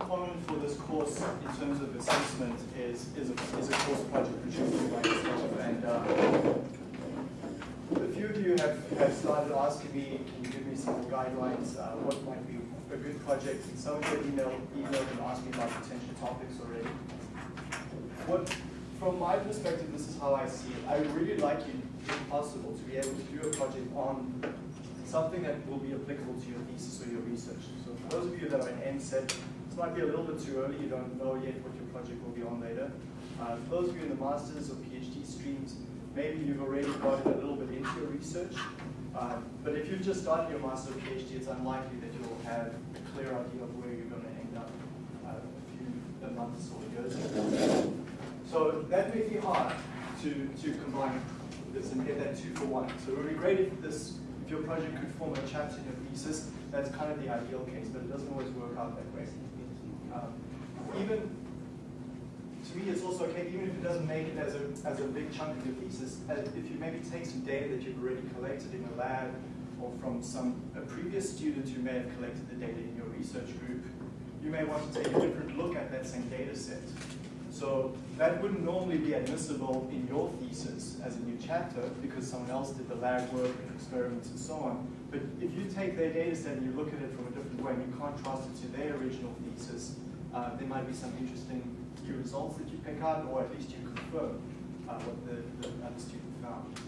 component for this course in terms of assessment is, is, a, is a course project produced by yourself. And uh, a few of you have, have started asking me, can you give me some guidelines, uh, what might be a good project? And some of you emailed, emailed and asked me about potential topics already. What, from my perspective, this is how I see it. I would really like you, if possible, to be able to do a project on something that will be applicable to your thesis or your research. So for those of you that are in MSET, this might be a little bit too early, you don't know yet what your project will be on later. Uh, for those of you in the master's or PhD streams, maybe you've already got it a little bit into your research. Uh, but if you've just started your master's or PhD, it's unlikely that you'll have a clear idea of where you're going to end up uh, a few months or years. So that may be hard to, to combine this and get that two for one. So it would be great if this if your project could form a chapter in your thesis, that's kind of the ideal case, but it doesn't always work out that way. Um, even to me, it's also okay, even if it doesn't make it as a, as a big chunk of your thesis, if you maybe take some data that you've already collected in a lab or from some a previous student who may have collected the data in your research group, you may want to take a different look at that same data set. So that wouldn't normally be admissible in your thesis as a new chapter because someone else did the lab work and experiments and so on. But if you take their data set and you look at it from a different way and you contrast it to their original thesis, uh, there might be some interesting new results that you pick out or at least you confirm uh, what the, the other student found.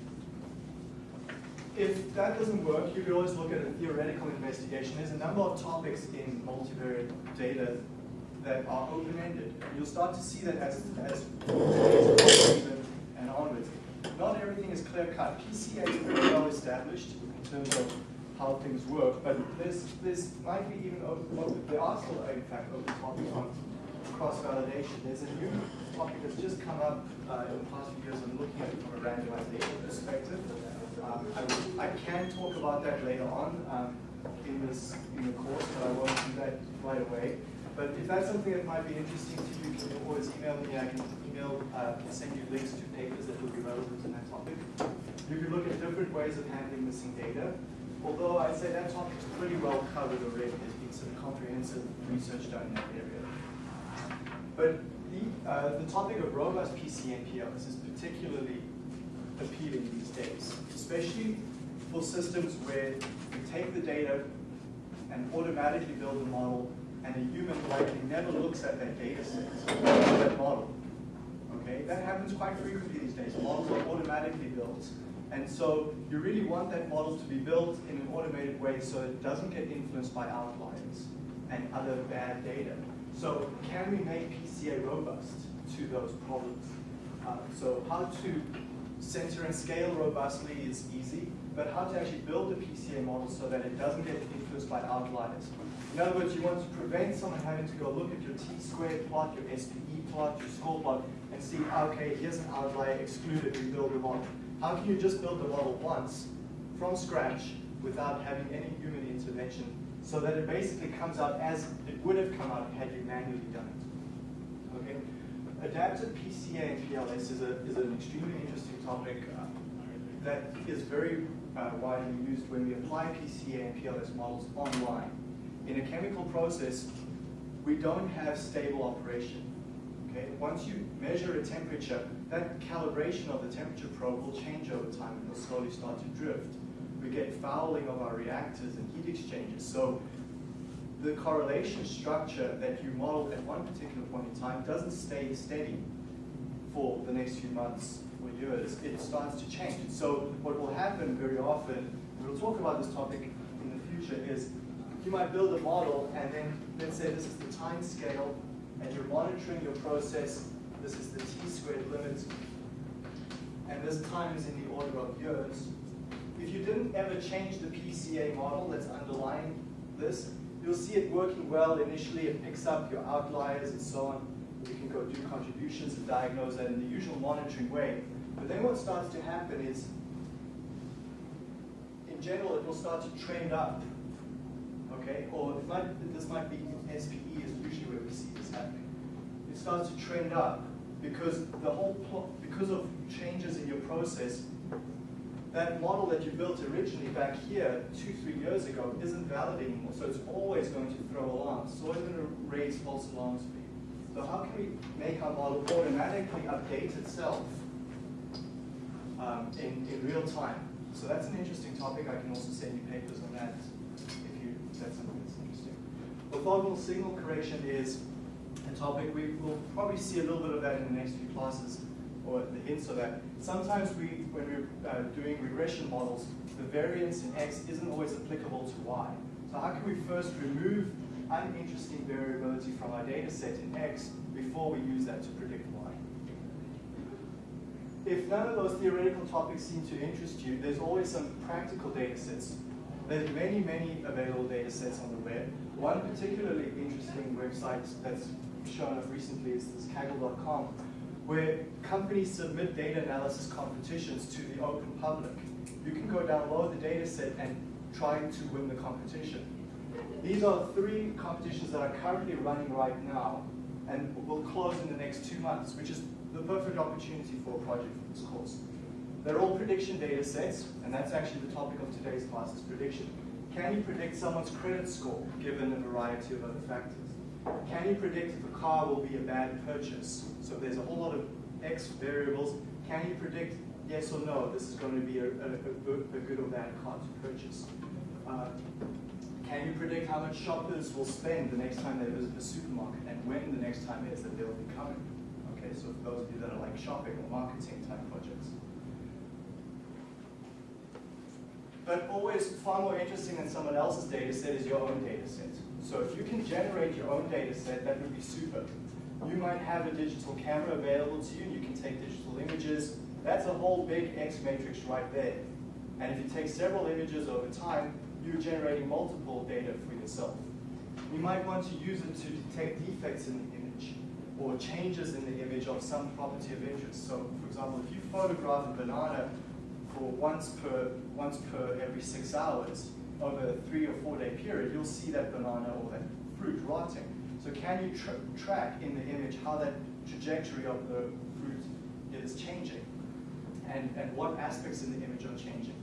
If that doesn't work, you could always look at a theoretical investigation. There's a number of topics in multivariate data that are open-ended. You'll start to see that as, as and onwards. Not everything is clear-cut. PCA is pretty well established in terms of how things work, but there's, there's might be even open, there are still, in fact, open topics on cross-validation. There's a new topic that's just come up uh, in the past few years. I'm looking at it from a randomization perspective. Um, I, I, can talk about that later on um, in this in the course, but I won't do that right away. But if that's something that might be interesting to you, you can always email me. I can email, uh, send you links to papers that will be relevant to that topic. You can look at different ways of handling missing data. Although I'd say that topic is pretty well covered already. There's been some comprehensive research done in that area. But the, uh, the topic of robust PCA and PLS is particularly appealing these days, especially for systems where you take the data and automatically build a model and a human likely never looks at that data set, that model. Okay, that happens quite frequently these days. Models are automatically built. And so you really want that model to be built in an automated way so it doesn't get influenced by outliers and other bad data. So can we make PCA robust to those problems? Uh, so how to center and scale robustly is easy, but how to actually build a PCA model so that it doesn't get influenced by outliers. In other words, you want to prevent someone having to go look at your t-squared plot, your SPE plot, your score plot, and see, okay, here's an outlier, exclude it, rebuild the model. How can you just build the model once, from scratch, without having any human intervention, so that it basically comes out as it would have come out had you manually done it? Okay. Adaptive PCA and PLS is, a, is an extremely interesting topic uh, that is very uh, widely used when we apply PCA and PLS models online in a chemical process, we don't have stable operation. Okay? Once you measure a temperature, that calibration of the temperature probe will change over time and it'll slowly start to drift. We get fouling of our reactors and heat exchangers. So the correlation structure that you modeled at one particular point in time doesn't stay steady for the next few months or years. It starts to change. So what will happen very often, we'll talk about this topic in the future, is you might build a model and then let's say this is the time scale and you're monitoring your process. This is the t squared limit and this time is in the order of years. If you didn't ever change the PCA model that's underlying this, you'll see it working well initially. It picks up your outliers and so on. You can go do contributions and diagnose that in the usual monitoring way. But then what starts to happen is, in general, it will start to trend up okay? Or it might, this might be SPE is usually where we see this happening. It starts to trend up because the whole because of changes in your process, that model that you built originally back here two, three years ago isn't valid anymore. So it's always going to throw alarms. It's always going to raise false alarms for you. So how can we make our model automatically update itself um, in, in real time? So that's an interesting topic. I can also send you papers on that if you that's something that's interesting. Orthogonal signal correction is topic we will probably see a little bit of that in the next few classes or the hints of that. Sometimes we, when we're uh, doing regression models, the variance in x isn't always applicable to y. So how can we first remove uninteresting variability from our data set in x before we use that to predict y? If none of those theoretical topics seem to interest you, there's always some practical data sets. There's many, many available data sets on the web. One particularly interesting website that's shown up recently is this Kaggle.com, where companies submit data analysis competitions to the open public. You can go download the data set and try to win the competition. These are three competitions that are currently running right now and will close in the next two months, which is the perfect opportunity for a project for this course. They're all prediction data sets, and that's actually the topic of today's class is prediction. Can you predict someone's credit score given a variety of other factors? Can you predict if a car will be a bad purchase? So there's a whole lot of X variables. Can you predict yes or no, this is going to be a, a, a good or bad car to purchase? Uh, can you predict how much shoppers will spend the next time they visit the supermarket and when the next time is that they'll be coming? Okay, so for those of you that are like shopping or marketing type projects. But always far more interesting than someone else's data set is your own data set. So if you can generate your own data set, that would be super. You might have a digital camera available to you, and you can take digital images. That's a whole big X matrix right there. And if you take several images over time, you're generating multiple data for yourself. You might want to use it to detect defects in the image or changes in the image of some property of interest. So for example, if you photograph a banana for once per, once per every six hours over a three or four day period, you'll see that banana or that fruit rotting. So can you tra track in the image how that trajectory of the fruit is changing and, and what aspects in the image are changing?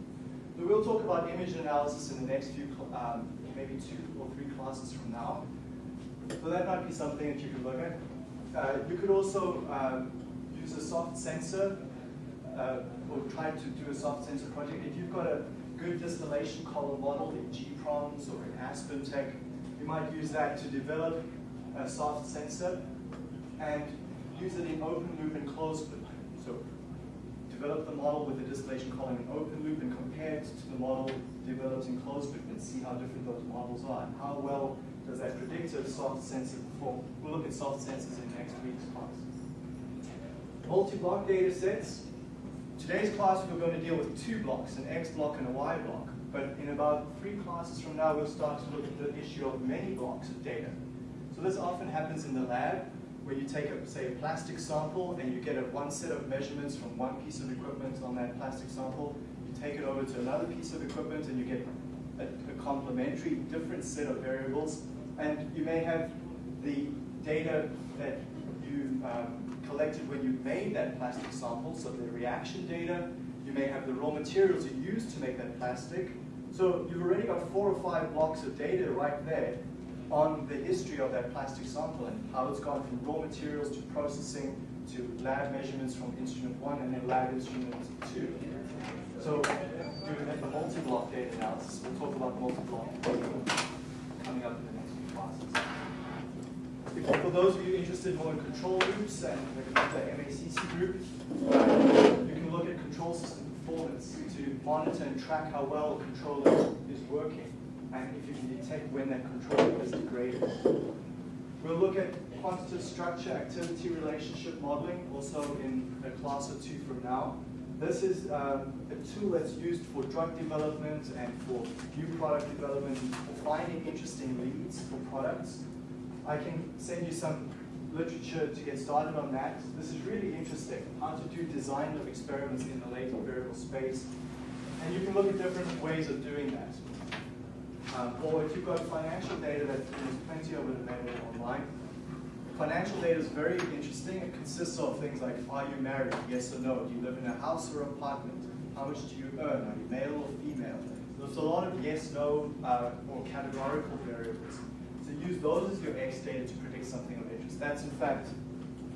We'll talk about image analysis in the next few, um, maybe two or three classes from now. So that might be something that you could look at. Uh, you could also um, use a soft sensor uh, or try to do a soft sensor project. If you've got a good distillation column model in gPROMS or in AspenTech, you might use that to develop a soft sensor and use it in open loop and closed loop. So develop the model with the distillation column in open loop and compare it to the model developed in closed loop and see how different those models are and how well does that predictive soft sensor perform. We'll look at soft sensors in next week's class. Multi-block data sets. Today's class we're going to deal with two blocks, an X block and a Y block. But in about three classes from now, we'll start to look at the issue of many blocks of data. So this often happens in the lab, where you take, a, say, a plastic sample and you get a one set of measurements from one piece of equipment on that plastic sample. You take it over to another piece of equipment and you get a, a complementary different set of variables. And you may have the data that you um, collected when you made that plastic sample, so the reaction data. You may have the raw materials you used to make that plastic. So you've already got four or five blocks of data right there on the history of that plastic sample and how it's gone from raw materials to processing to lab measurements from instrument one and then lab instrument two. So doing the multi-block data analysis, we'll talk about multi-block coming up in the next few classes. For those of you interested more in control loops and the, MACC group, you can look at control system performance to monitor and track how well a controller is working and if you can detect when that control is degraded. We'll look at quantitative structure activity relationship modeling also in a class or two from now. This is um, a tool that's used for drug development and for new product development, for finding interesting leads for products. I can send you some literature to get started on that. This is really interesting, how to do design of experiments in the latent variable space. And you can look at different ways of doing that. Um, or if you've got financial data that there's plenty of it available online. Financial data is very interesting. It consists of things like, are you married? Yes or no? Do you live in a house or apartment? How much do you earn? Are you male or female? There's a lot of yes, no, uh, or categorical variables. Use those as your X data to predict something of interest. That's in fact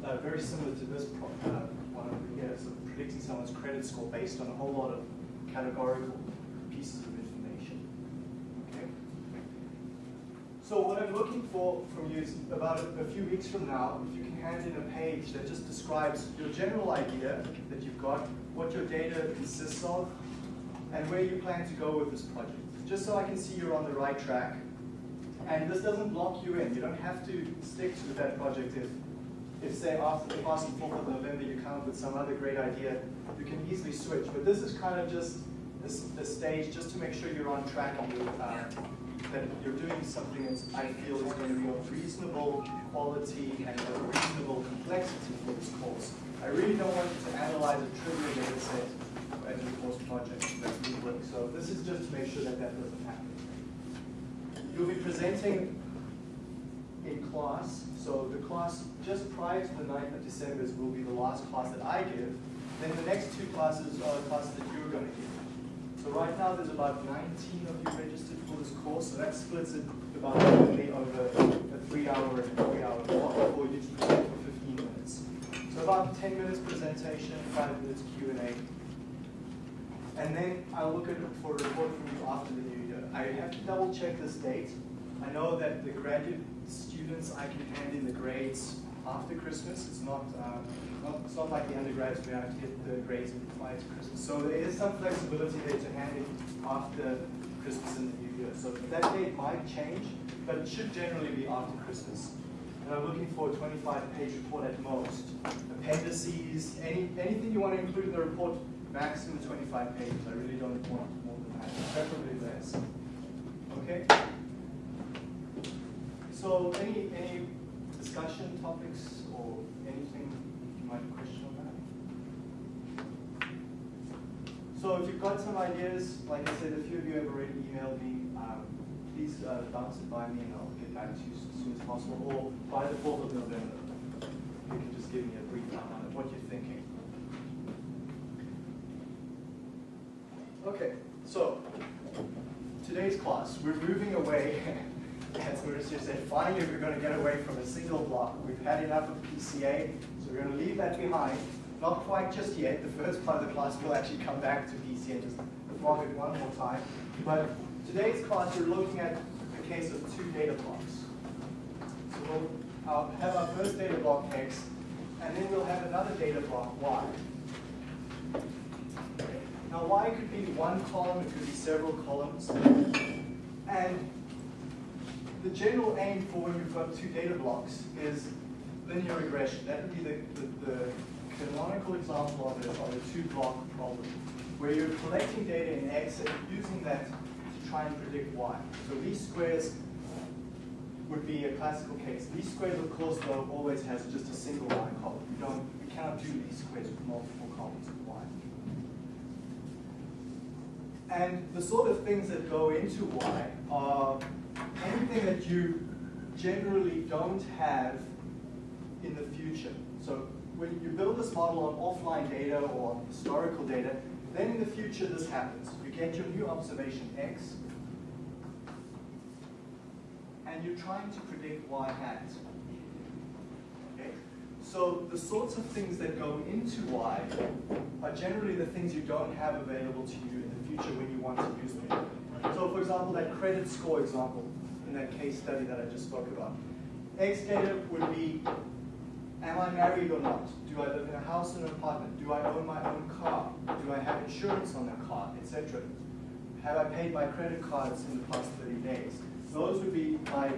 uh, very similar to this uh, one over here, so predicting someone's credit score based on a whole lot of categorical pieces of information. Okay. So what I'm looking for from you is about a, a few weeks from now, if you can hand in a page that just describes your general idea that you've got, what your data consists of, and where you plan to go with this project. Just so I can see you're on the right track. And this doesn't block you in. You don't have to stick to that project if, if say after the past 4th of November you come up with some other great idea, you can easily switch. But this is kind of just a, stage just to make sure you're on track and you, uh, that you're doing something that I feel is going to be of reasonable quality and of reasonable complexity for this course. I really don't want you to analyze a trivial data set as a course project. That's work. So this is just to make sure that that doesn't. You'll be presenting in class. So the class just prior to the 9th of December will be the last class that I give. Then the next two classes are the classes that you're going to give. So right now there's about 19 of you registered for this course, so that splits it about evenly over a three hour and three hour block, or you present for 15 minutes. So about 10 minutes presentation, 5 minutes Q&A. And then I'll look at for a report from you after the new. I have to double check this date. I know that the graduate students, I can hand in the grades after Christmas. It's not, uh, not, it's not like the undergrads where I have to get the grades prior to Christmas. So there is some flexibility there to hand in after Christmas and the New Year. So that date might change, but it should generally be after Christmas. And I'm looking for a 25-page report at most. Appendices, any, anything you want to include in the report, maximum 25 pages. I really don't want more than that, preferably less. Okay? So any, any discussion topics or anything you might question on that? So if you've got some ideas, like I said, a few of you have already emailed me, um, please uh, bounce it by me and I'll get back to you as soon as possible, or by the 4th of November. You can just give me a brief outline of what you're thinking. Okay, so today's class, we're moving away as Mauricio said, finally we're going to get away from a single block. We've had enough of PCA, so we're going to leave that behind. Not quite just yet. The first part of the class will actually come back to PCA just block it one more time. But today's class, we're looking at the case of two data blocks. So we'll uh, have our first data block X, and then we'll have another data block Y. Now Y could be one column, it could be several columns. And the general aim for when you've got two data blocks is linear regression. That would be the, the, the canonical example of, it, of a two-block problem, where you're collecting data in X and using that to try and predict Y. So least squares would be a classical case. Least squares, of course, though, always has just a single y column. You don't, you cannot do least squares with multiple columns of Y. And the sort of things that go into Y are anything that you generally don't have in the future. So when you build this model on offline data or on historical data, then in the future this happens. You get your new observation x, and you're trying to predict y hat. Okay? So the sorts of things that go into y are generally the things you don't have available to you future when you want to use them. So for example, that credit score example, in that case study that I just spoke about. X data would be, am I married or not? Do I live in a house or an apartment? Do I own my own car? Do I have insurance on that car, etc.? Have I paid my credit cards in the past 30 days? Those would be my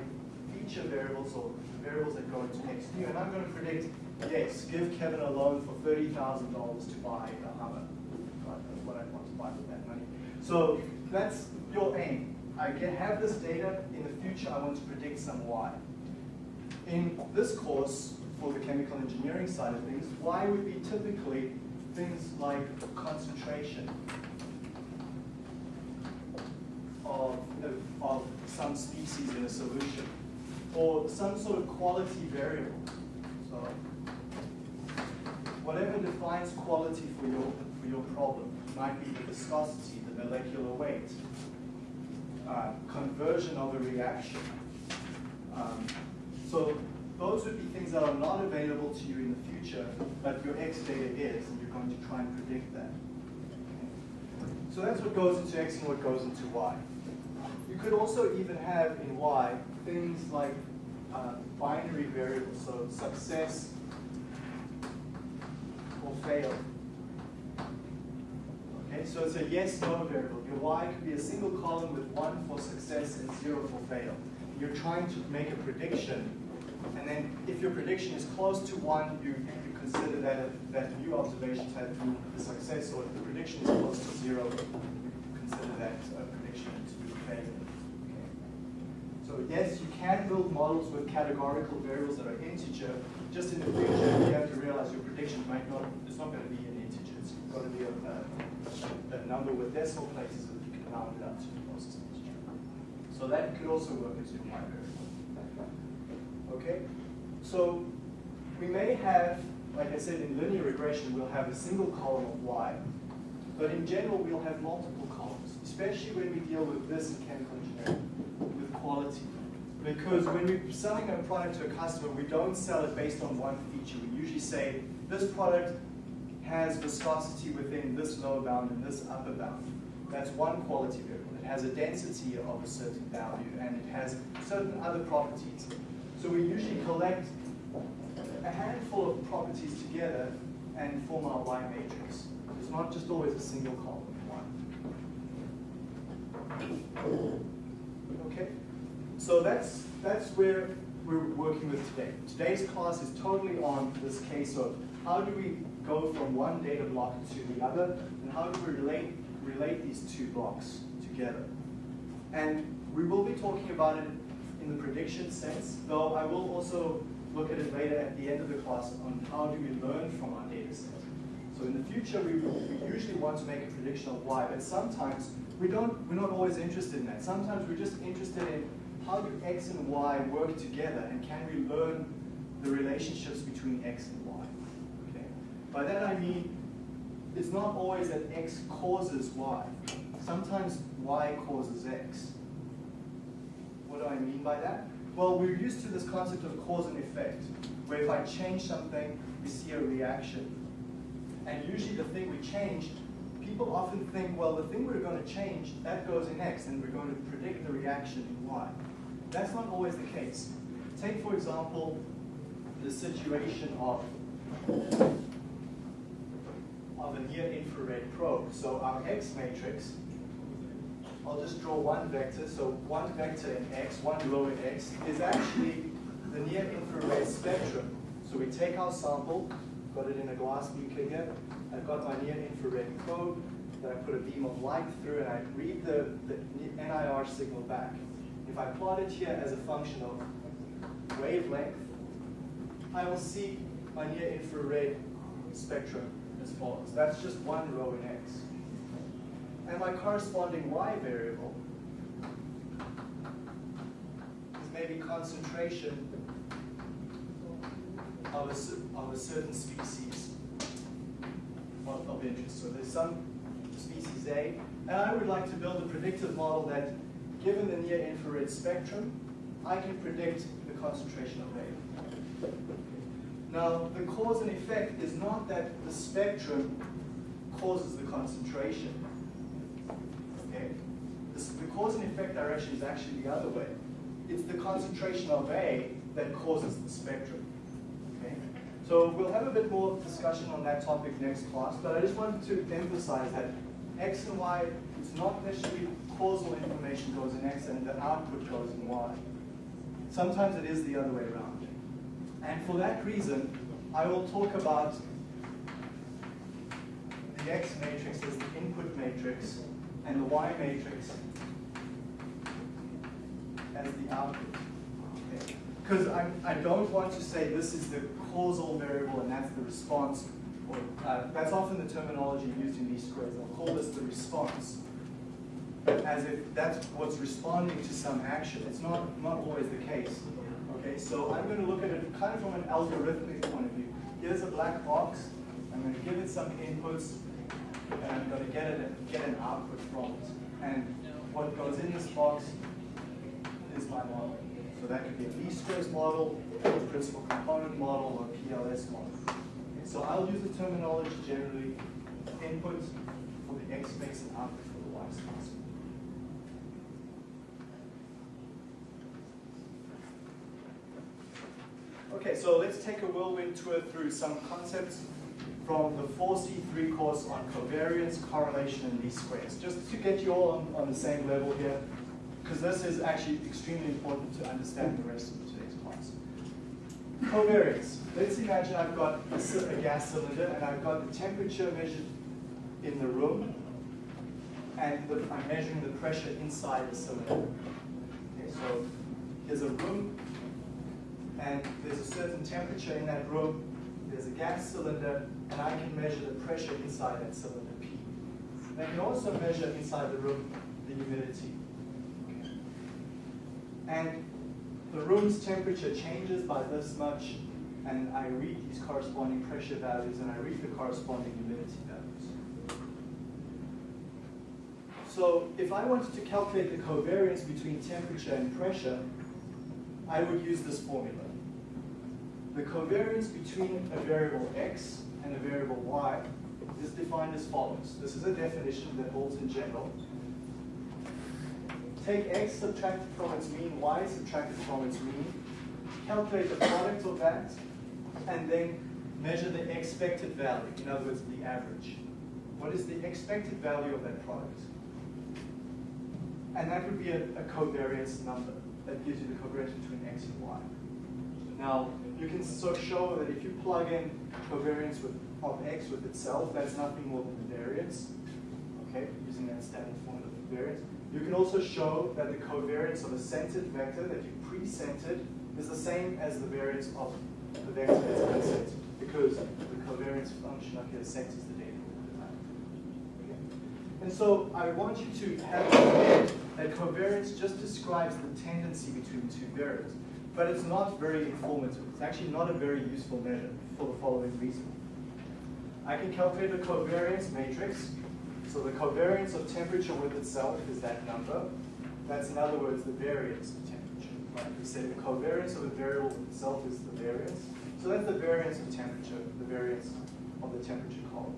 feature variables or variables that go into X new. And I'm going to predict, yes, give Kevin a loan for $30,000 to buy a Hummer. That's what I want to buy with that. So that's your aim. I can have this data, in the future I want to predict some Y. In this course, for the chemical engineering side of things, Y would be typically things like concentration of, of some species in a solution, or some sort of quality variable. So whatever defines quality for your, for your problem. Might be the viscosity, the molecular weight, uh, conversion of a reaction. Um, so those would be things that are not available to you in the future, but your X data is, and you're going to try and predict that. So that's what goes into X and what goes into Y. You could also even have in Y things like uh, binary variables, so success or fail. Okay, so it's a yes-no variable. Your Y could be a single column with one for success and zero for fail. You're trying to make a prediction, and then if your prediction is close to one, you, you consider that that new observations had been a success, or if the prediction is close to zero, you consider that a prediction to be a failure. So yes, you can build models with categorical variables that are integer. Just in the future, you have to realize your prediction might not, it's not going to be an integer. It's going to be a, a number with decimal places that you can round it up to the closest integer. So that could also work as your y variable. Okay? So we may have, like I said, in linear regression, we'll have a single column of y, but in general, we'll have multiple columns, especially when we deal with this in chemical engineering, with quality. Because when we're selling a product to a customer, we don't sell it based on one feature. We usually say, this product has viscosity within this lower bound and this upper bound. That's one quality variable. It has a density of a certain value, and it has certain other properties. So we usually collect a handful of properties together and form our Y matrix. It's not just always a single column one. Okay? So that's, that's where we're working with today. Today's class is totally on this case of how do we go from one data block to the other, and how do we relate, relate these two blocks together. And we will be talking about it in the prediction sense, though I will also look at it later at the end of the class on how do we learn from our data set. So in the future, we, we usually want to make a prediction of y, but sometimes we don't, we're not always interested in that. Sometimes we're just interested in how do x and y work together, and can we learn the relationships between x and y? By that I mean, it's not always that x causes y. Sometimes y causes x. What do I mean by that? Well, we're used to this concept of cause and effect, where if I change something, we see a reaction. And usually the thing we change, people often think, well, the thing we're going to change, that goes in X, and we're going to predict the reaction in Y. That's not always the case. Take, for example, the situation of, a near-infrared probe. So our X matrix I'll just draw one vector. So one vector in x, one row in x, is actually the near infrared spectrum. So we take our sample, got it in a glass beaker here. I've got my near infrared probe that I put a beam of light through and I read the, the NIR signal back. If I plot it here as a function of wavelength, I will see my near infrared spectrum That's just one row in X and my corresponding y variable is maybe concentration of a, of a certain species of, of interest. So there's some species A, and I would like to build a predictive model that, given the near-infrared spectrum, I can predict the concentration of A. Now, the cause and effect is not that the spectrum causes the concentration. Okay, The cause and effect direction is actually the other way. It's the concentration of A that causes the spectrum. Okay? So we'll have a bit more discussion on that topic next class, but I just wanted to emphasize that X and Y, it's not necessarily causal information goes in X and the output goes in Y. Sometimes it is the other way around. And for that reason, I will talk about the X matrix as the input matrix and the Y matrix as the output. Because okay. I, I don't want to say this is the causal variable and that's the response. Or, uh, that's often the terminology used in least squares. I'll call this the response as if that's what's responding to some action. It's not, not always the case. Okay, so I'm going to look at it kind of from an algorithmic point of view. Here's a black box. I'm going to give it some inputs. and I'm going to get, it, get an output from it. And what goes in this box is my model. So that could be a least squares model, a principal component model, or PLS model. Okay, so I'll use the terminology generally input for the X space and output for the Y space. Okay, so let's take a whirlwind tour through some concepts from the 4C3 course on covariance, correlation, and least squares, just to get you all on, on the same level here, because this is actually extremely important to understand the rest of today's class. Covariance. Let's imagine I've got a, a gas cylinder and I've got the temperature measured in the room and the, I'm measuring the pressure inside the cylinder. Okay, so here's a room and there's a certain temperature in that room, there's a gas cylinder, and I can measure the pressure inside that cylinder P. And I can also measure inside the room the humidity. And the room's temperature changes by this much, and I read these corresponding pressure values, and I read the corresponding humidity values. So if I wanted to calculate the covariance between temperature and pressure, I would use this formula. The covariance between a variable x and a variable y is defined as follows. This is a definition that holds in general. Take x subtracted from its mean, y subtracted from its mean, calculate the product of that, and then measure the expected value, in other words, the average. What is the expected value of that product? And that would be a, a covariance number that gives you the covariance between x and y. Now, you can sort of show that if you plug in covariance with, of x with itself, that's nothing more than the variance, okay, using that standard formula for variance. You can also show that the covariance of a centered vector that you pre-centered is the same as the variance of the vector that's uncentered, because the covariance function up here centers the data. Okay. And so I want you to have in mind that covariance just describes the tendency between two variables but it's not very informative. It's actually not a very useful measure for the following reason. I can calculate the covariance matrix. So the covariance of temperature with itself is that number. That's in other words the variance of temperature. Right? We say the covariance of a variable with itself is the variance. So that's the variance of temperature, the variance of the temperature column.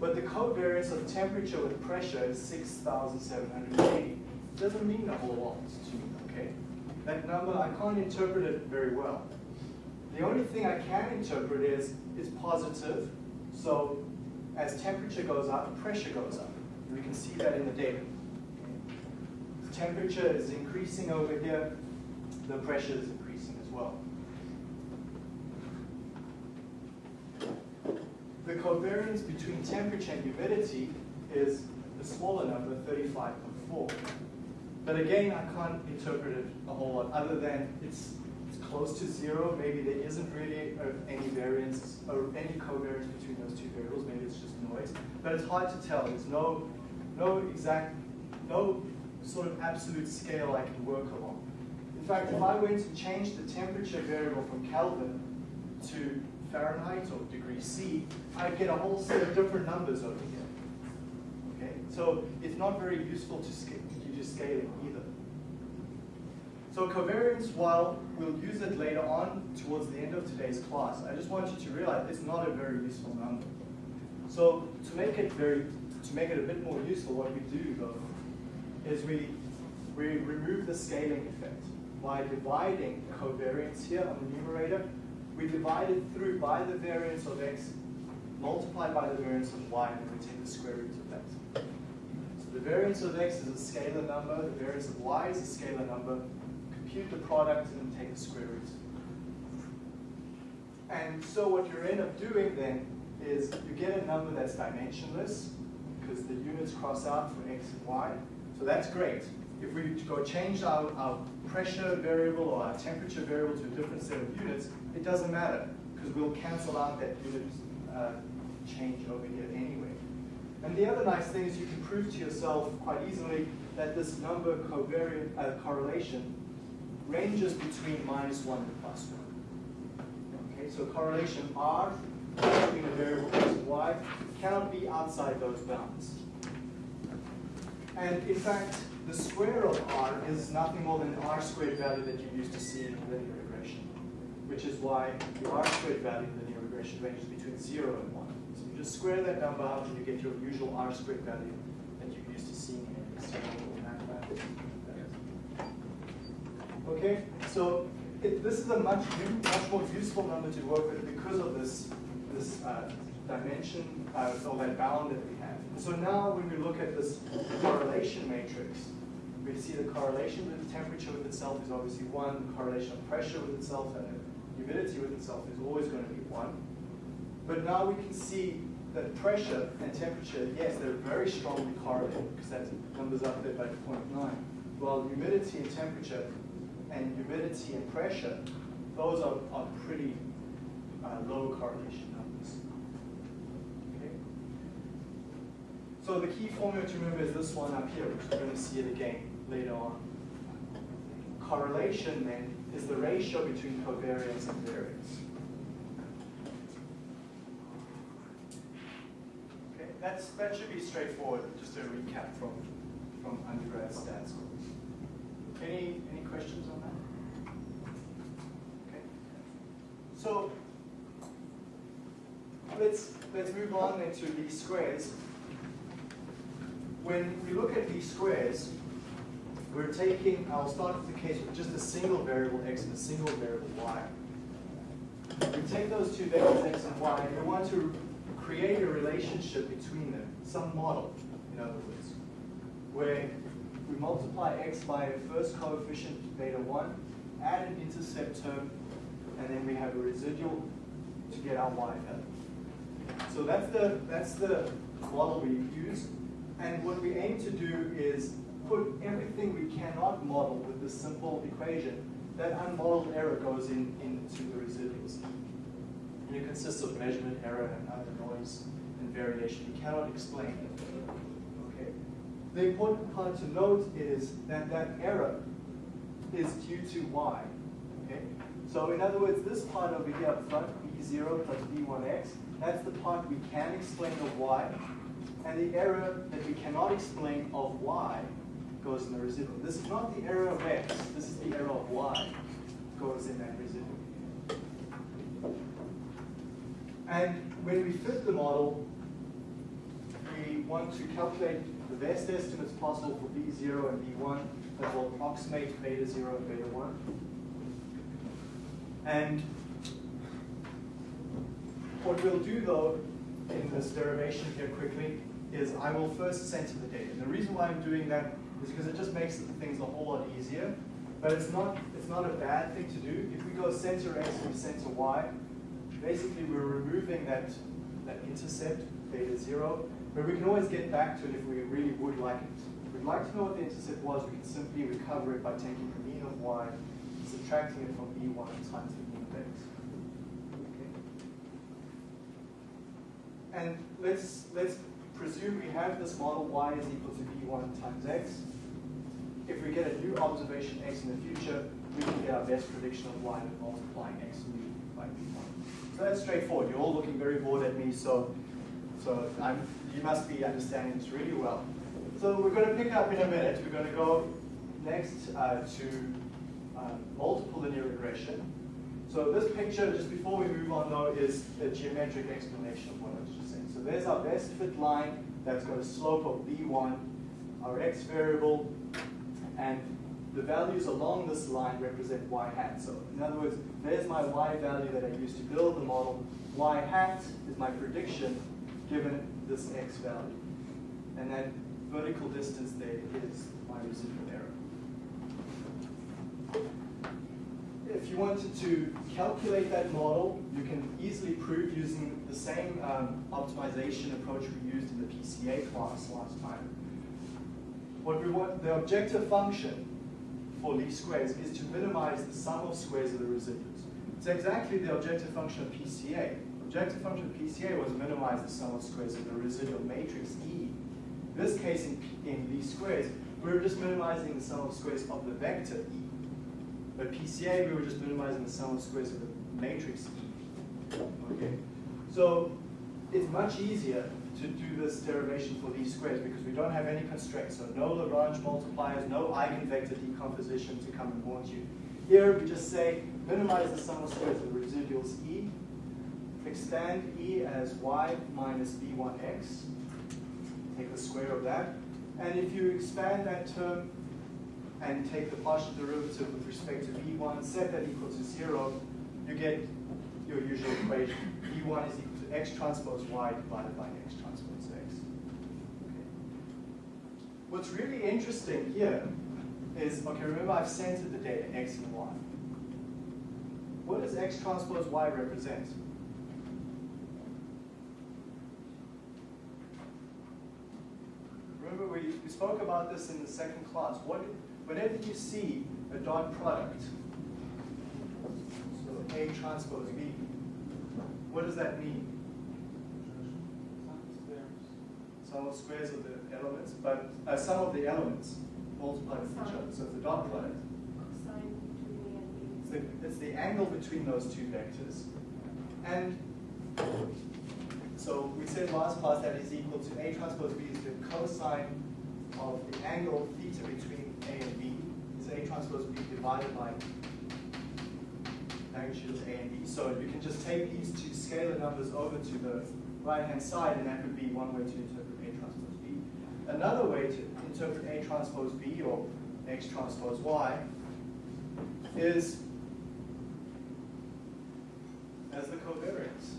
But the covariance of temperature with pressure is 6,780. Doesn't mean a whole lot to me, okay? That number, I can't interpret it very well. The only thing I can interpret is, it's positive. So as temperature goes up, pressure goes up. We can see that in the data. The temperature is increasing over here, the pressure is increasing as well. The covariance between temperature and humidity is the smaller number, 35.4. But again, I can't interpret it a whole lot other than it's, it's close to zero. Maybe there isn't really any variance or any covariance between those two variables. Maybe it's just noise. But it's hard to tell. There's no, no exact, no sort of absolute scale I can work along. In fact, if I were to change the temperature variable from Kelvin to Fahrenheit or degree C, I'd get a whole set of different numbers over here. Okay, so it's not very useful to scale scaling either. So covariance, while we'll use it later on towards the end of today's class, I just want you to realize it's not a very useful number. So to make it very, to make it a bit more useful, what we do though, is we, we remove the scaling effect by dividing covariance here on the numerator. We divide it through by the variance of x multiplied by the variance of y, and we take the square root variance of x is a scalar number, the variance of y is a scalar number. Compute the product and take the square root. And so what you end up doing then is you get a number that's dimensionless because the units cross out for x and y. So that's great. If we go change our, our pressure variable or our temperature variable to a different set of units, it doesn't matter because we'll cancel out that unit uh, change over here. And the other nice thing is you can prove to yourself quite easily that this number covariant uh, correlation ranges between minus 1 and plus 1. Okay, so correlation R between a variable x and y cannot be outside those bounds. And in fact, the square of r is nothing more than the r squared value that you used to see in linear regression, which is why the r squared value in linear regression ranges between 0 and 1. You just square that number out and you get your usual r squared value that you're used to seeing in mathematics. Okay, so it, this is a much much more useful number to work with because of this this uh, dimension uh, or that bound that we have. And so now when we look at this correlation matrix, we see the correlation with temperature with itself is obviously one, the correlation of pressure with itself and humidity with itself is always going to be one. But now we can see that pressure and temperature, yes, they're very strongly correlated because that number's up there by 0.9. While humidity and temperature and humidity and pressure, those are, are pretty uh, low correlation numbers. Okay? So the key formula to remember is this one up here, which we're going to see it again later on. Correlation then is the ratio between covariance and variance. Okay, that's, that should be straightforward, just a recap from, from undergrad stats. Any, any questions on that? Okay. So let's, let's move on then to least squares. When we look at least squares, we're taking, I'll start with the case with just a single variable x and a single variable y. We take those two vectors x and y and we want to create a relationship between them, some model, in other words, where we multiply x by a first coefficient beta 1, add an intercept term, and then we have a residual to get our y value. So that's the, that's the model we use. And what we aim to do is put everything we cannot model with this simple equation. That unmodeled error goes in into the residuals. And it consists of measurement error and other noise and variation. We cannot explain it. Okay. The important part to note is that that error is due to y. Okay. So in other words, this part over here up front, b0 plus b1x, that's the part we can explain of y. And the error that we cannot explain of y goes in the residual. This is not the error of x, this is the error of y goes in that residual. And when we fit the model, we want to calculate the best estimates possible for B0 and B1 that will approximate beta 0 and beta 1. And what we'll do though in this derivation here quickly is I will first center the data. And the reason why I'm doing that is because it just makes things a whole lot easier. But it's not, it's not a bad thing to do. If we go center x and center y, basically we're removing that, that intercept, beta 0, but we can always get back to it if we really would like it. If we'd like to know what the intercept was, we can simply recover it by taking the mean of y, subtracting it from b1 times the mean of x. Okay. And let's, let's presume we have this model y is equal to b1 times x. If we get a new observation x in the future, we can get our best prediction of y by multiplying x new by b1. So that's straightforward. You're all looking very bored at me, so, so I'm, you must be understanding this really well. So we're going to pick up in a minute. We're going to go next uh, to uh, multiple linear regression. So this picture, just before we move on though, is a geometric explanation of what I was just saying. So there's our best fit line that's got a slope of b1, our x variable, and the values along this line represent y hat. So in other words, there's my y value that I used to build the model. y hat is my prediction given this x value. And that vertical distance there is my residual error. If you wanted to calculate that model, you can easily prove using the same um, optimization approach we used in the PCA class last time. What we want, the objective function for least squares is to minimize the sum of squares of the residuals. It's exactly the objective function of PCA. Objective function of PCA was minimize the sum of squares of the residual matrix E. In this case, in, in least squares, we were just minimizing the sum of squares of the vector E. But PCA, we were just minimizing the sum of squares of the matrix E. Okay. So it's much easier to do this derivation for least squares because we don't have any constraints. So no Lagrange multipliers, no eigenvector decomposition to come and haunt you. Here we just say minimize the sum of squares of the residuals e, expand e as y minus b1x, take the square of that. And if you expand that term and take the partial derivative with respect to b1, set that equal to zero, you get your usual equation. b1 is equal to x transpose y divided by x transpose x. Okay. What's really interesting here is, okay, remember I've centered the data x and y. What does x transpose y represent? Remember we, we spoke about this in the second class. What, whenever you see a dot product, so A transpose B, what does that mean? Sum of squares of the elements, but uh, sum of the elements multiplied with each other. So it's dot product. So it's the angle between those two vectors. And so we said last class that is equal to A transpose B is the cosine of the angle theta between A and B is A transpose B divided by magnitude of A and B. So you can just take these two scalar numbers over to the right-hand side, and that would be one way to interpret. Another way to interpret A transpose B or X transpose Y is as the covariance.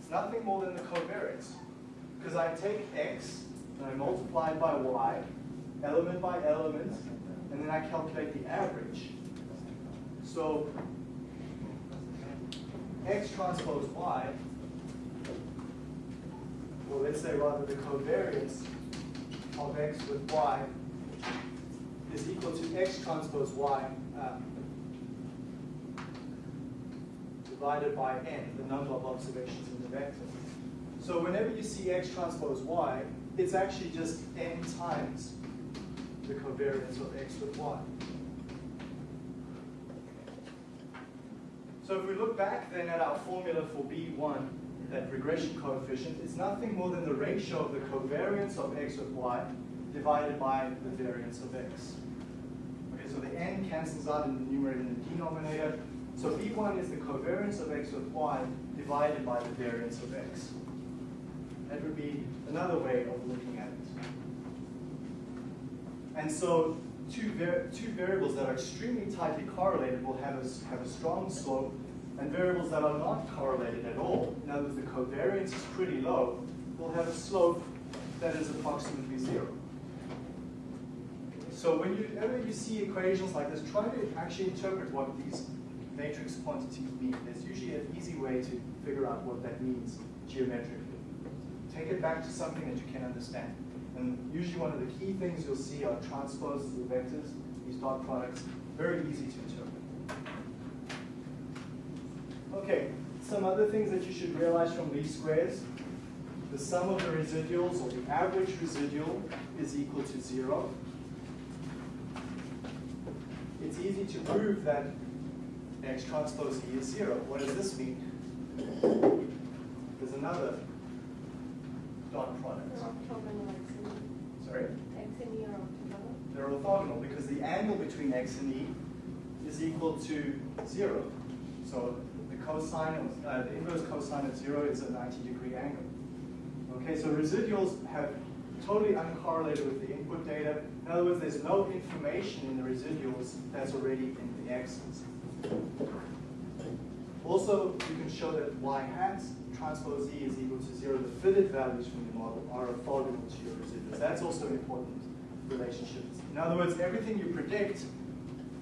It's nothing more than the covariance. Because I take X and I multiply by Y, element by element, and then I calculate the average. So X transpose Y, or let's say rather the covariance of X with Y is equal to X transpose Y um, divided by n, the number of observations in the vector. So whenever you see x transpose y, it's actually just n times the covariance of x with y. So if we look back then at our formula for B1, that regression coefficient, is nothing more than the ratio of the covariance of x with y divided by the variance of x. Okay, so the n cancels out in the numerator and the denominator. So B1 is the covariance of x with y divided by the variance of x. That would be another way of looking at it. And so two, var two variables that are extremely tightly correlated will have a, have a strong slope, and variables that are not correlated at all, in other words, the covariance is pretty low, will have a slope that is approximately zero. So whenever you see equations like this, try to actually interpret what these matrix quantities mean. There's usually an easy way to figure out what that means geometrically. Take it back to something that you can understand. And usually one of the key things you'll see are transposes of vectors, these dot products, very easy to interpret. Okay, some other things that you should realize from least squares. The sum of the residuals, or the average residual, is equal to zero. It's easy to prove that x transpose E is zero. What does this mean? There's another dot product. Sorry? X and E are orthogonal. They're orthogonal because the angle between x and e is equal to zero. So cosine of, uh, the inverse cosine of zero is a 90 degree angle. Okay, so residuals have totally uncorrelated with the input data. In other words, there's no information in the residuals that's already in the x's. Also, you can show that y hat transpose e is equal to zero. The fitted values from the model are orthogonal to your residuals. That's also an important relationship. In other words, everything you predict,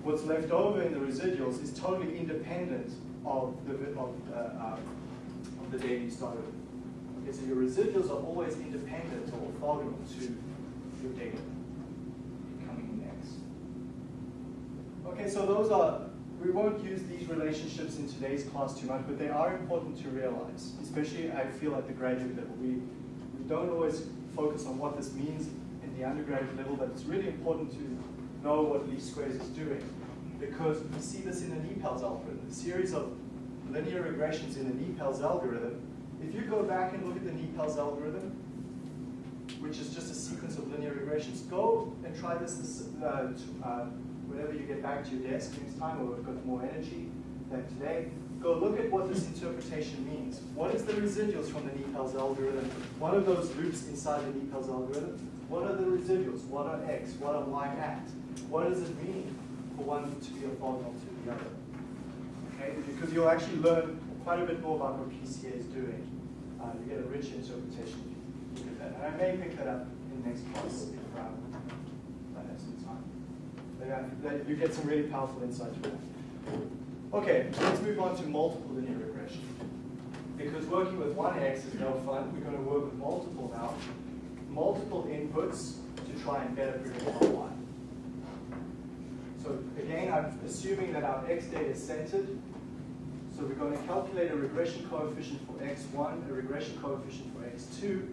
what's left over in the residuals is totally independent of the, of, uh, uh, of the data you started. Okay, so your residuals are always independent or orthogonal to your data coming in next. Okay, so those are, we won't use these relationships in today's class too much, but they are important to realize, especially I feel at the graduate level. We, we don't always focus on what this means in the undergraduate level, but it's really important to know what least squares is doing. Because we see this in the NIPALS algorithm, a series of linear regressions in the NIPALS algorithm. If you go back and look at the NIPALS algorithm, which is just a sequence of linear regressions, go and try this, this uh, t- uh, whenever you get back to your desk next time, or we've got more energy than today. Go look at what this interpretation means. What is the residuals from the NIPALS algorithm? What are those loops inside the NIPALS algorithm? What are the residuals? What are x? What are y at? What does it mean for one to be orthogonal to the other? Okay, because you'll actually learn quite a bit more about what PCA is doing. Uh, you get a rich interpretation if you look at that. And I may pick that up in the next class if um, I have some time. But, yeah, you get some really powerful insights from that. Okay, let's move on to multiple linear regression. Because working with one x is no fun, we're going to work with multiple now. Multiple inputs to try and better predict. So again, I'm assuming that our x data is centered. So we're going to calculate a regression coefficient for x1, a regression coefficient for x2,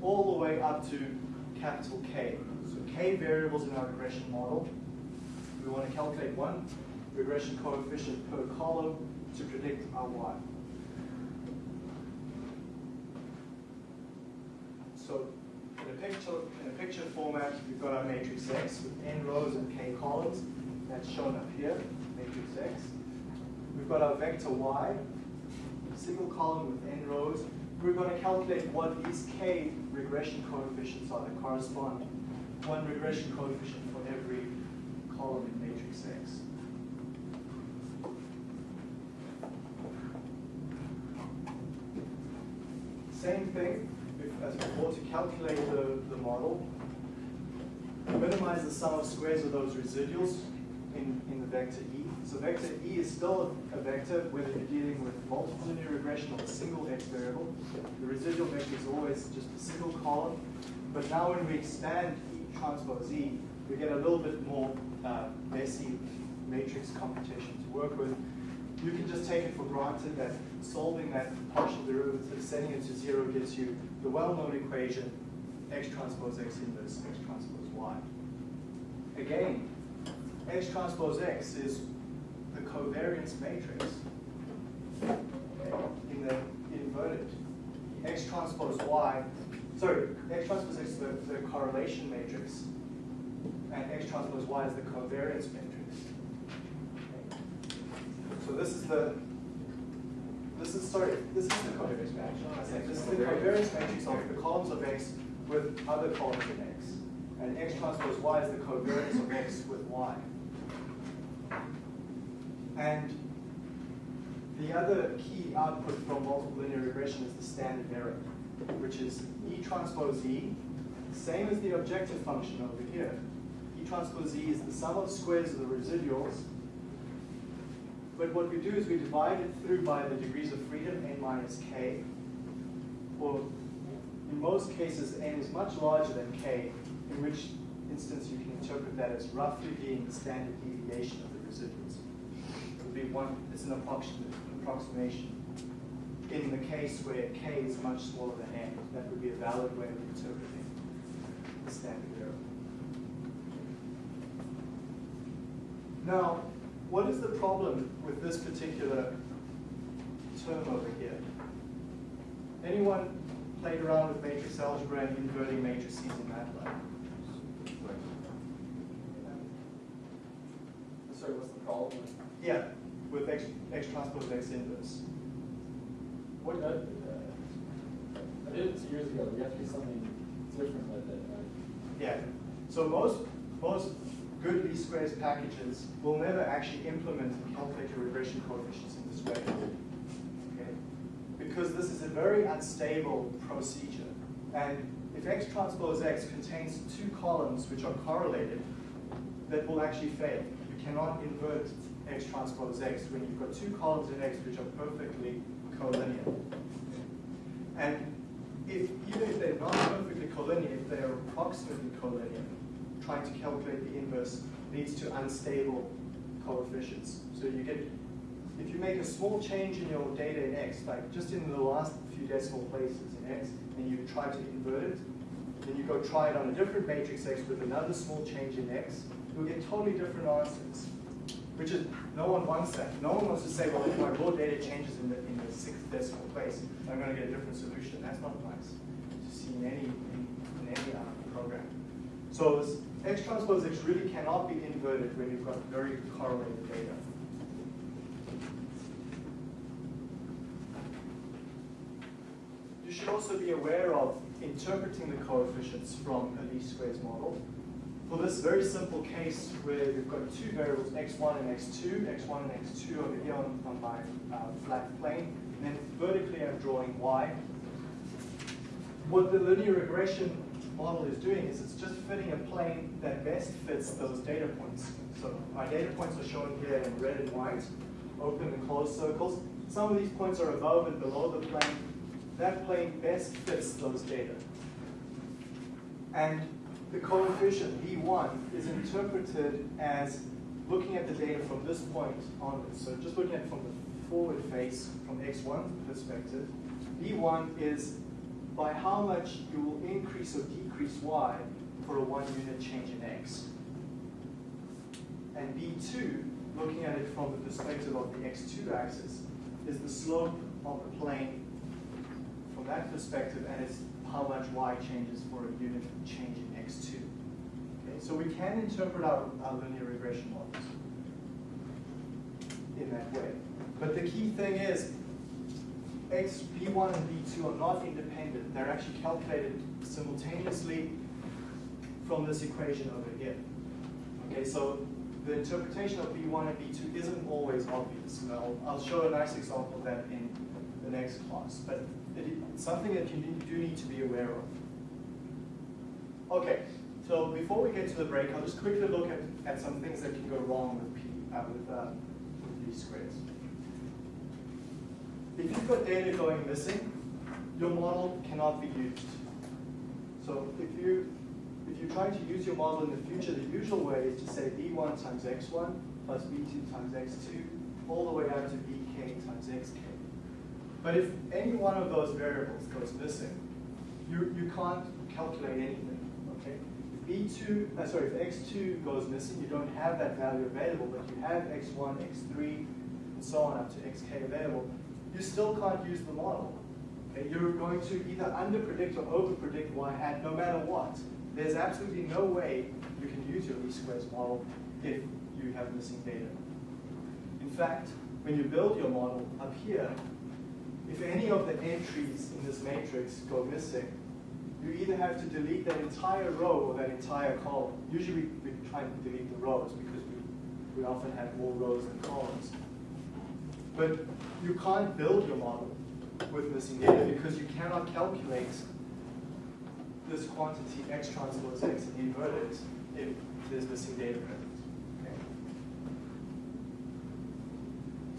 all the way up to capital K. So K variables in our regression model. We want to calculate one regression coefficient per column to predict our y. So in a picture, in a picture format, we've got our matrix X with n rows and k columns. That's shown up here, matrix X. We've got our vector Y, single column with n rows. We're going to calculate what these k regression coefficients are that correspond one regression coefficient for every column in matrix X. Same thing as before to calculate the, the model. Minimize the sum of squares of those residuals in, in the vector E. So vector E is still a vector whether you're dealing with multiple linear regression or a single x variable. The residual vector is always just a single column. But now when we expand E transpose E, we get a little bit more uh, messy matrix computation to work with. You can just take it for granted that solving that partial derivative, setting it to zero gives you the well-known equation x transpose x inverse x transpose y. Again, x transpose x is the covariance matrix in the inverted. x transpose y, sorry, x transpose x is the, the correlation matrix, and x transpose y is the covariance matrix. So this is the, this is, sorry, this is the covariance matrix. This is the covariance matrix of the columns of x with other columns of x. And x transpose y is the covariance of x with y. And the other key output from multiple linear regression is the standard error, which is E transpose E, same as the objective function over here. E transpose E is the sum of squares of the residuals but what we do is we divide it through by the degrees of freedom, n minus k. Or in most cases, n is much larger than k, in which instance you can interpret that as roughly being the standard deviation of the residuals. Would be one, it's an approximation. In the case where k is much smaller than n, that would be a valid way of interpreting the standard error. Now, what is the problem with this particular term over here? Anyone played around with matrix algebra and inverting matrices in MATLAB? Sorry, what's the problem? Yeah, with X, X transpose X inverse. What, uh, I did it two years ago, we have to do something different with it, right? Yeah, so most, most good least squares packages will never actually implement and calculate your regression coefficients in this way. Okay? Because this is a very unstable procedure. And if X transpose X contains two columns which are correlated, that will actually fail. You cannot invert X transpose X when you've got two columns in X which are perfectly collinear. And if even if they're not perfectly collinear, if they are approximately collinear, trying to calculate the inverse leads to unstable coefficients. So you get, if you make a small change in your data in X, like just in the last few decimal places in X, and you try to invert it, then you go try it on a different matrix X with another small change in X, you'll get totally different answers. Which is, no one wants that. No one wants to say, well, if my raw data changes in the, in the sixth decimal place, I'm going to get a different solution. That's not nice to see in any, in, in any uh, program. So this X transpose X really cannot be inverted when you've got very correlated data. You should also be aware of interpreting the coefficients from a least squares model. For this very simple case where we've got two variables, x1 and x2, x1 and x2 over here on, on my uh, flat plane, and then vertically I'm drawing y. What the linear regression model is doing is it's just fitting a plane that best fits those data points. So my data points are shown here in red and white, open and closed circles. Some of these points are above and below the plane. That plane best fits those data. And the coefficient B1 is interpreted as looking at the data from this point onwards. So just looking at from the forward face, from X1 perspective, B1 is by how much you will increase or decrease Y for a one unit change in X. And B2, looking at it from the perspective of the X2 axis, is the slope of the plane from that perspective, and it's how much y changes for a unit change in x2. Okay, so we can interpret our, our linear regression models in that way. But the key thing is, x, b1 and b2 are not independent. They're actually calculated simultaneously from this equation over here. Okay, so the interpretation of b1 and b2 isn't always obvious. And I'll, I'll show a nice example of that in the next class. But it's something that you do need to be aware of. Okay, so before we get to the break, I'll just quickly look at, at some things that can go wrong with P uh, with, uh, with least squares. If you've got data going missing, your model cannot be used. So if you if you try to use your model in the future, the usual way is to say b1 times x1 plus b2 times x2 all the way out to bk times xk. But if any one of those variables goes missing, you, you can't calculate anything, okay? If B2, uh, sorry, if X2 goes missing, you don't have that value available, but you have X1, X3, and so on up to XK available, you still can't use the model. Okay? You're going to either underpredict or overpredict y hat no matter what. There's absolutely no way you can use your least squares model if you have missing data. In fact, when you build your model up here, if any of the entries in this matrix go missing, you either have to delete that entire row or that entire column. Usually we, we try and delete the rows because we, we often have more rows than columns. But you can't build your model with missing data because you cannot calculate this quantity x transpose x and invert it if there's missing data present. Okay?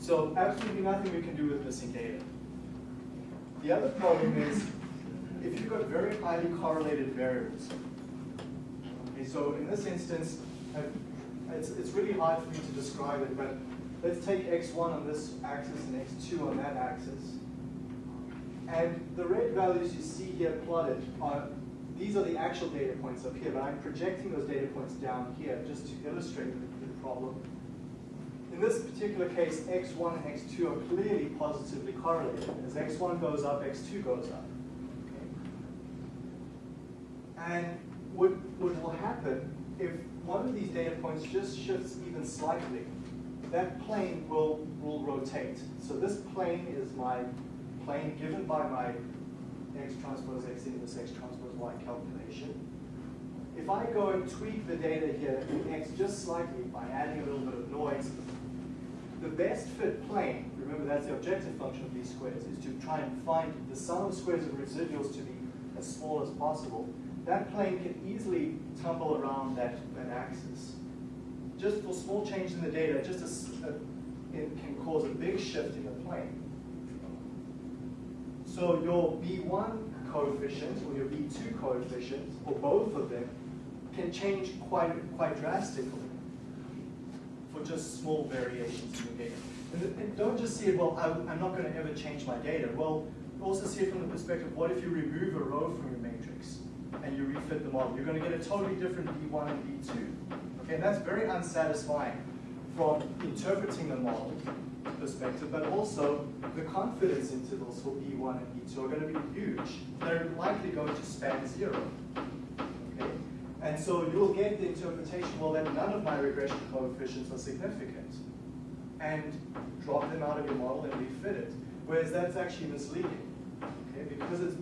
So absolutely nothing we can do with missing data. The other problem is if you've got very highly correlated variables. Okay, so in this instance, it's, it's really hard for me to describe it, but let's take x1 on this axis and x2 on that axis. And the red values you see here plotted are, these are the actual data points up here, but I'm projecting those data points down here just to illustrate the, the problem. In this particular case, x1 and x2 are clearly positively correlated. As x1 goes up, x2 goes up. And what, what will happen if one of these data points just shifts even slightly, that plane will, will rotate. So this plane is my plane given by my x transpose x inverse x transpose y calculation. If I go and tweak the data here in x just slightly by adding a little bit of noise, the best fit plane, remember that's the objective function of least squares, is to try and find the sum of squares of residuals to be as small as possible that plane can easily tumble around that, that axis. Just for small change in the data, just a, a, it can cause a big shift in the plane. So your B1 coefficient or your B2 coefficient, or both of them, can change quite, quite drastically for just small variations in the data. And, and don't just see it, well, I'm, I'm not going to ever change my data. Well, also see it from the perspective, what if you remove a row from your matrix? and you refit the model. You're going to get a totally different B1 and B2. Okay, and that's very unsatisfying from interpreting the model perspective, but also the confidence intervals for B1 and B2 are going to be huge. They're likely going to span zero. And so you'll get the interpretation, well, that none of my regression coefficients are significant. And drop them out of your model and refit it. Whereas that's actually misleading. Okay? Because it's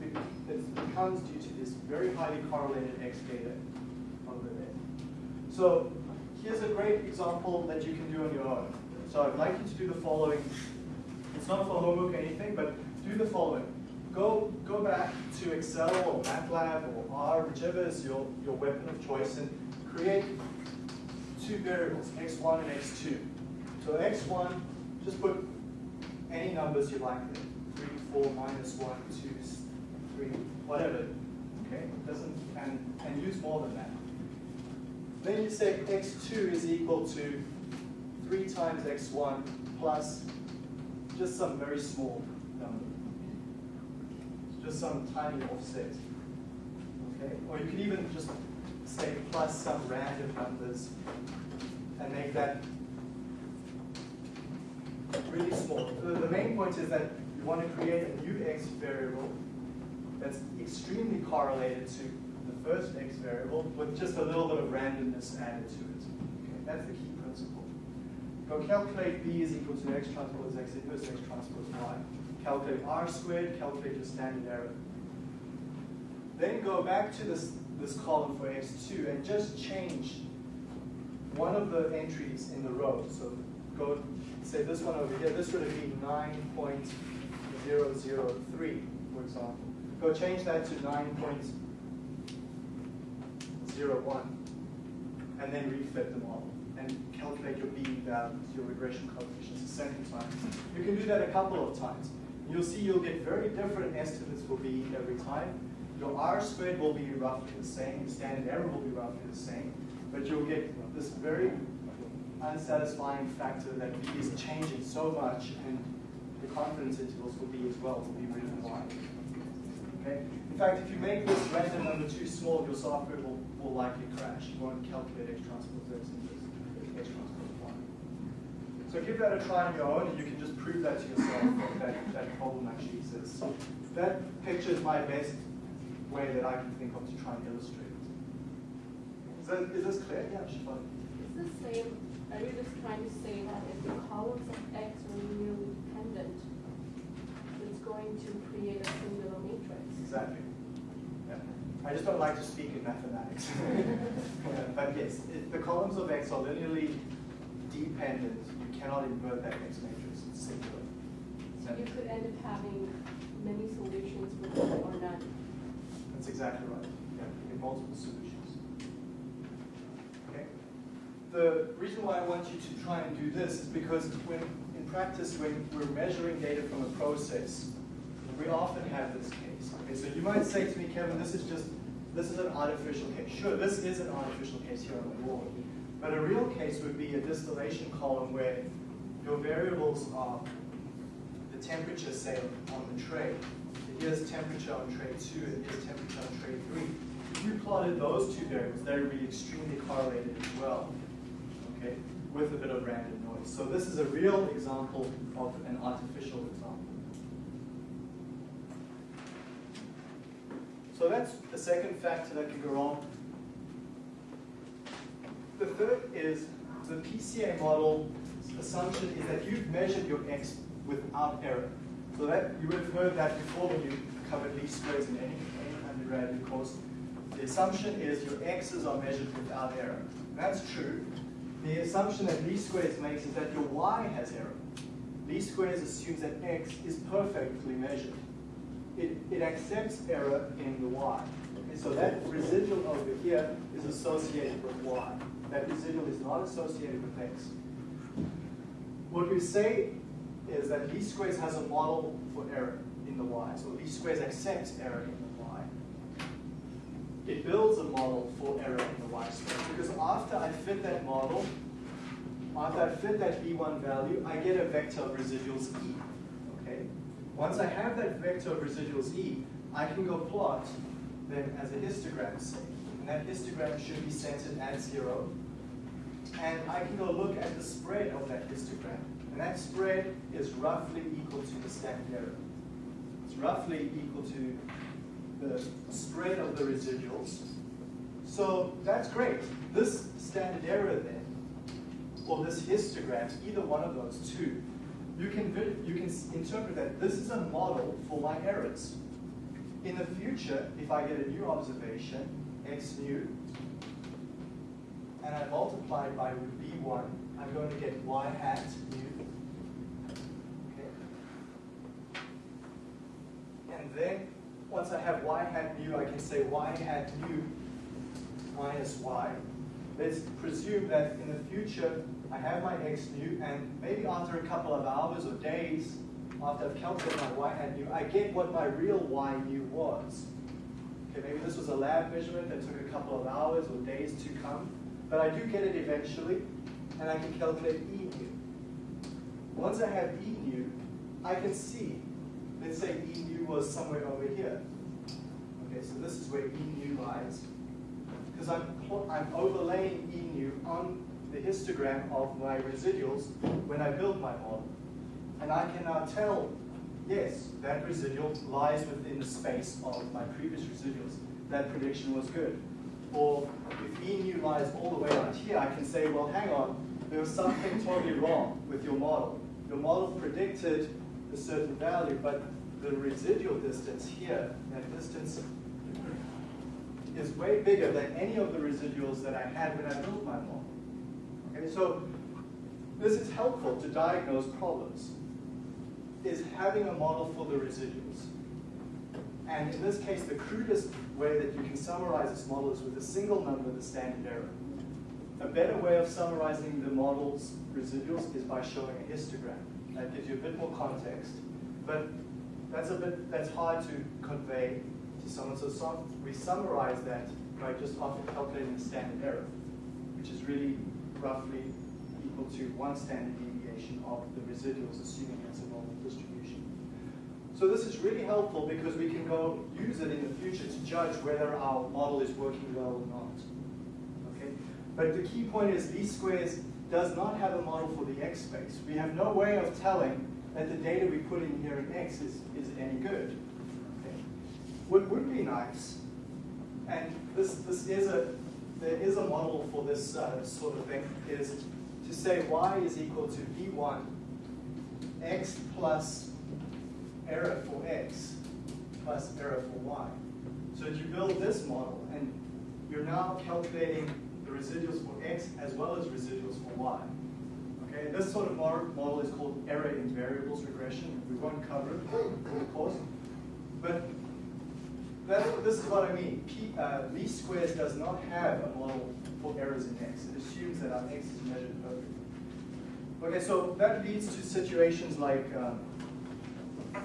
it becomes due to this very highly correlated X data over there. So here's a great example that you can do on your own. So I'd like you to do the following. It's not for homework or anything, but do the following. Go, go back to Excel or MATLAB or R, whichever is your, your weapon of choice, and create two variables, x1 and x2. So x1, just put any numbers you like there. 3, 4, minus 1, 2, 3, whatever. Okay? Doesn't and, and use more than that. Then you say x2 is equal to 3 times x1 plus just some very small. Some tiny offset. Okay? Or you can even just say plus some random numbers and make that really small. The main point is that you want to create a new x variable that's extremely correlated to the first x variable with just a little bit of randomness added to it. Okay, that's the key principle. Go calculate b is equal to x transpose x inverse x transpose y. Calculate r squared, calculate your standard error. Then go back to this, this column for x2 and just change one of the entries in the row. So go, say this one over here, this would be 9.003, for example. Go change that to 9.01 and then refit the model and calculate your B values, your regression coefficients a second time. You can do that a couple of times. You'll see you'll get very different estimates for B every time. Your R squared will be roughly the same, standard error will be roughly the same, but you'll get this very unsatisfying factor that B is changing so much and the confidence intervals for B as well will be really wide. Okay? In fact, if you make this random number too small, your software will, will likely crash. You won't calculate X transpose X. So give that a try on your own, and you can just prove that to yourself that that, that problem actually exists. That picture is my best way that I can think of to try and illustrate it. Is, that, is this clear? Yeah, Shifan. Is the same, are you just trying to say that if the columns of X are linearly dependent, it's going to create a singular matrix? Exactly. Yeah. I just don't like to speak in mathematics. But yes, it, the columns of X are linearly dependent. You cannot invert that X matrix. It's singular. So you could end up having many solutions with one or none. That's exactly right. Yeah, you get multiple solutions. Okay. The reason why I want you to try and do this is because when in practice, when we're measuring data from a process, we often have this case. Okay, so you might say to me, Kevin, this is just this is an artificial case. Sure, this is an artificial case here on the board. But a real case would be a distillation column where your variables are the temperature, say, on the tray. Here's temperature on tray two, and here's temperature on tray three. If you plotted those two variables, they would be extremely correlated as well, okay, with a bit of random noise. So this is a real example of an artificial example. So that's the second factor that can go wrong. The third is the PCA model assumption is that you've measured your x without error. So that you would have heard that before when you covered least squares in any, any undergraduate course. The assumption is your x's are measured without error. That's true. The assumption that least squares makes is that your y has error. Least squares assumes that x is perfectly measured. It, it accepts error in the y. Okay, so that residual over here is associated with y. That residual is not associated with x. What we say is that least squares has a model for error in the y. So least squares accepts error in the y. It builds a model for error in the y space because after I fit that model, after I fit that b1 value, I get a vector of residuals e. Okay. Once I have that vector of residuals e, I can go plot them as a histogram, say. And that histogram should be centered at zero. and I can go look at the spread of that histogram. And that spread is roughly equal to the standard error. It's roughly equal to the spread of the residuals. So that's great. This standard error then, or this histogram, either one of those two, you can, you can interpret that this is a model for my errors. In the future, if I get a new observation, x new, and I multiply it by b1, I'm going to get y hat new. Okay. And then, once I have y hat new, I can say y hat new minus y. Let's presume that in the future, I have my x new, and maybe after a couple of hours or days, after I've calculated my y hat new, I get what my real y new was. Okay, maybe this was a lab measurement that took a couple of hours or days to come, but I do get it eventually, and I can calculate E new. Once I have E new, I can see, let's say E new was somewhere over here. Okay, so this is where E new lies, because I'm, I'm overlaying E new on the histogram of my residuals when I build my model. And I can now tell, yes, that residual lies within the space of my previous residuals. That prediction was good. Or if E new lies all the way out here, I can say, well, hang on, there was something totally wrong with your model. Your model predicted a certain value, but the residual distance here, that distance is way bigger than any of the residuals that I had when I built my model. Okay, so this is helpful to diagnose problems is having a model for the residuals. And in this case, the crudest way that you can summarize this model is with a single number, the standard error. A better way of summarizing the model's residuals is by showing a histogram. That gives you a bit more context. But that's a bit that's hard to convey to someone. So we summarize that by just often calculating the standard error, which is really roughly equal to one standard deviation of the residuals, assuming it's a normal distribution. So this is really helpful because we can go use it in the future to judge whether our model is working well or not. Okay? But the key point is least squares does not have a model for the x space. We have no way of telling that the data we put in here in x is, is any good. Okay? What would be nice, and this, this is a, there is a model for this uh, sort of thing, is to say y is equal to b1 x plus error for x plus error for y. So you build this model and you're now calculating the residuals for x as well as residuals for y. Okay, this sort of model is called error in variables regression. We won't cover it in the course. But this is what I mean. P, uh, least squares does not have a model for errors in x. It assumes that our x is measured perfectly. Okay, so that leads to situations like um,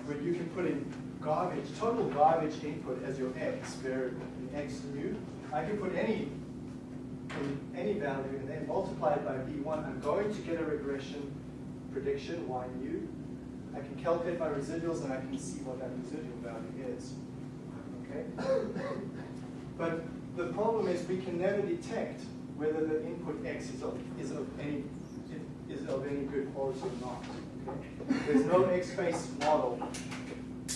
where you can put in garbage, total garbage input as your x variable, in x new. I can put any any value and then multiply it by b1. I'm going to get a regression prediction, y new. I can calculate my residuals and I can see what that residual value is. Okay? But the problem is we can never detect whether the input x is of, is of any is of any good quality or not. Okay? There's no x-based model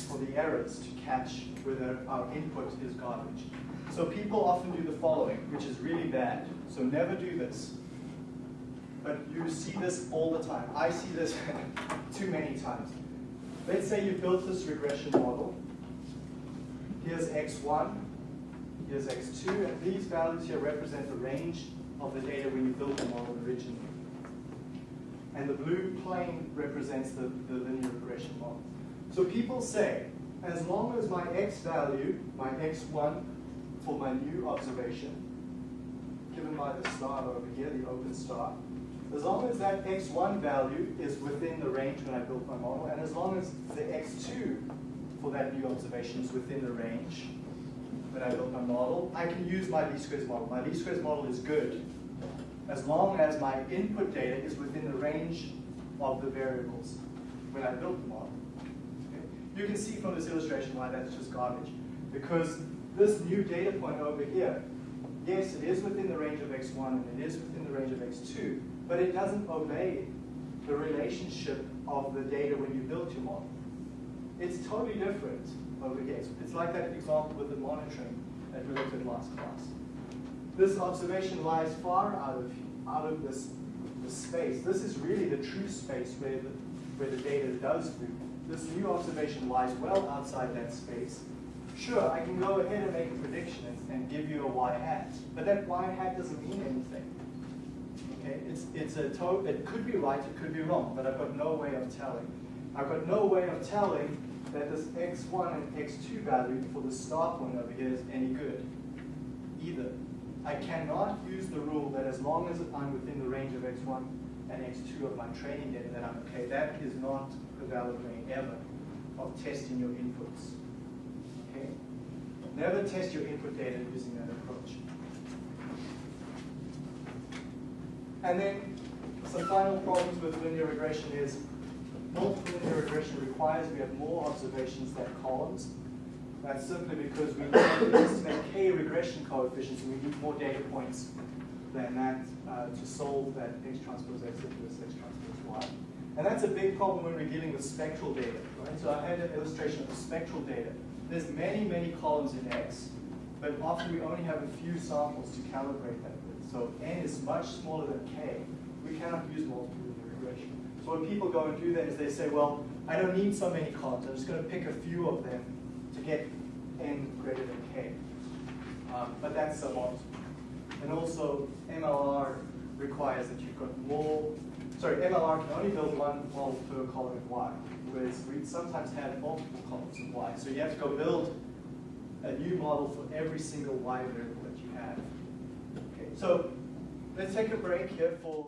for the errors to catch whether our input is garbage. So people often do the following, which is really bad. So never do this. But you see this all the time. I see this too many times. Let's say you built this regression model. Here's x1, here's x2, and these values here represent the range of the data when you built the model originally. And the blue plane represents the, the linear regression model. So people say, as long as my x value, my x1 for my new observation, given by the star over here, the open star, as long as that x1 value is within the range when I built my model, and as long as the x2 for that new observation is within the range when I built my model, I can use my least squares model. My least squares model is good as long as my input data is within the range of the variables when I built the model. Okay? You can see from this illustration why that's just garbage. Because this new data point over here, yes, it is within the range of x1 and it is within the range of x2, but it doesn't obey the relationship of the data when you built your model. It's totally different over here. It's- like that example with the monitoring that we looked at last class. This observation lies far out of, out of this, this space. This is really the true space where the, where the data does move. This new observation lies well outside that space. Sure, I can go ahead and make a prediction and, and give you a y hat, but that y hat doesn't mean anything. Okay, it's, it's a to it could be right, it could be wrong, but I've got no way of telling. I've got no way of telling that this x1 and x2 value for the start point over here is any good, either. I cannot use the rule that as long as I'm within the range of x1 and x2 of my training data, that I'm okay. That is not a valid way ever of testing your inputs. Okay? Never test your input data using that approach. And then some final problems with linear regression is multiple linear regression requires we have more observations than columns. That's simply because we need to estimate k regression coefficients and we need more data points than that uh, to solve that x transpose x inverse x transpose y. And that's a big problem when we're dealing with spectral data, right? So I had an illustration of the spectral data. There's many, many columns in x, but often we only have a few samples to calibrate that with. So n is much smaller than k. We cannot use multiple. So what people go and do then is they say, well, I don't need so many columns. I'm just going to pick a few of them to get n greater than k. Um, but that's a lot. And also, MLR requires that you've got more, sorry, MLR can only build one model per column of y, whereas we sometimes have multiple columns of y. So you have to go build a new model for every single y variable that you have. Okay, so let's take a break here for.